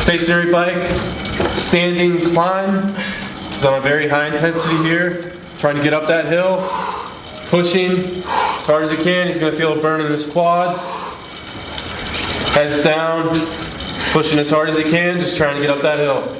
Stationary bike, standing climb. He's on a very high intensity here, trying to get up that hill, pushing as hard as he can. He's gonna feel a burn in his quads. Heads down, pushing as hard as he can, just trying to get up that hill.